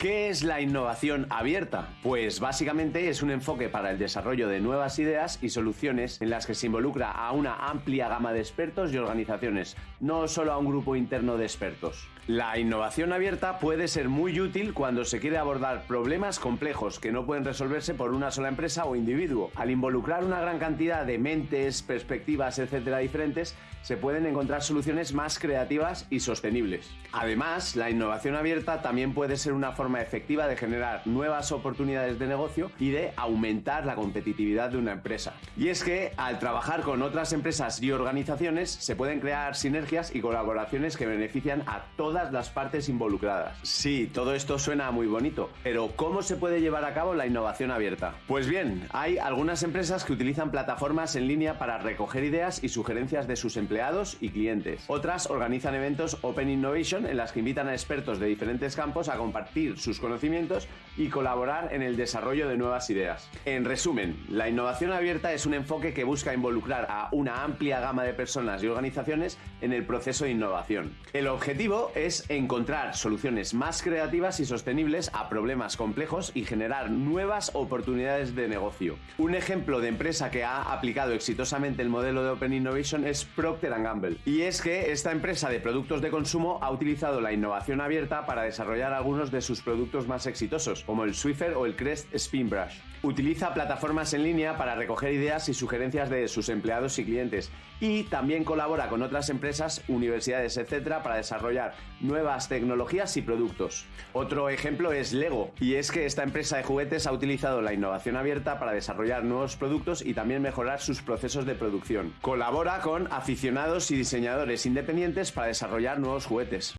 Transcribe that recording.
¿Qué es la innovación abierta? Pues básicamente es un enfoque para el desarrollo de nuevas ideas y soluciones en las que se involucra a una amplia gama de expertos y organizaciones, no solo a un grupo interno de expertos. La innovación abierta puede ser muy útil cuando se quiere abordar problemas complejos que no pueden resolverse por una sola empresa o individuo. Al involucrar una gran cantidad de mentes, perspectivas, etcétera, diferentes, se pueden encontrar soluciones más creativas y sostenibles. Además, la innovación abierta también puede ser una forma efectiva de generar nuevas oportunidades de negocio y de aumentar la competitividad de una empresa. Y es que al trabajar con otras empresas y organizaciones se pueden crear sinergias y colaboraciones que benefician a todas las partes involucradas. Sí, todo esto suena muy bonito, pero ¿cómo se puede llevar a cabo la innovación abierta? Pues bien, hay algunas empresas que utilizan plataformas en línea para recoger ideas y sugerencias de sus empleados y clientes. Otras organizan eventos Open Innovation en las que invitan a expertos de diferentes campos a compartir sus conocimientos y colaborar en el desarrollo de nuevas ideas. En resumen, la innovación abierta es un enfoque que busca involucrar a una amplia gama de personas y organizaciones en el proceso de innovación. El objetivo es encontrar soluciones más creativas y sostenibles a problemas complejos y generar nuevas oportunidades de negocio. Un ejemplo de empresa que ha aplicado exitosamente el modelo de Open Innovation es Procter Gamble. Y es que esta empresa de productos de consumo ha utilizado la innovación abierta para desarrollar algunos de sus productos más exitosos, como el Swiffer o el Crest Spin Brush. Utiliza plataformas en línea para recoger ideas y sugerencias de sus empleados y clientes y también colabora con otras empresas, universidades, etcétera, para desarrollar nuevas tecnologías y productos. Otro ejemplo es Lego, y es que esta empresa de juguetes ha utilizado la innovación abierta para desarrollar nuevos productos y también mejorar sus procesos de producción. Colabora con aficionados y diseñadores independientes para desarrollar nuevos juguetes.